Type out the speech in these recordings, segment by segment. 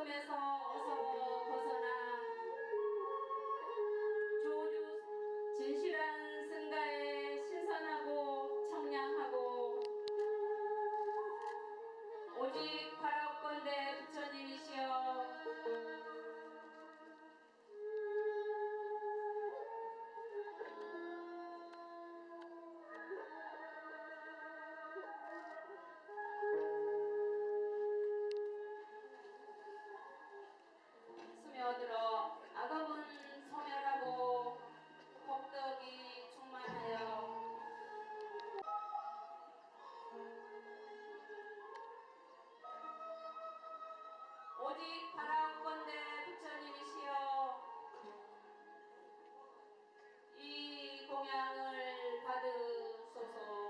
보면서 어서 오직 바라건대 부처님이시여. 이 공양을 받으소서.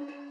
Mm-hmm.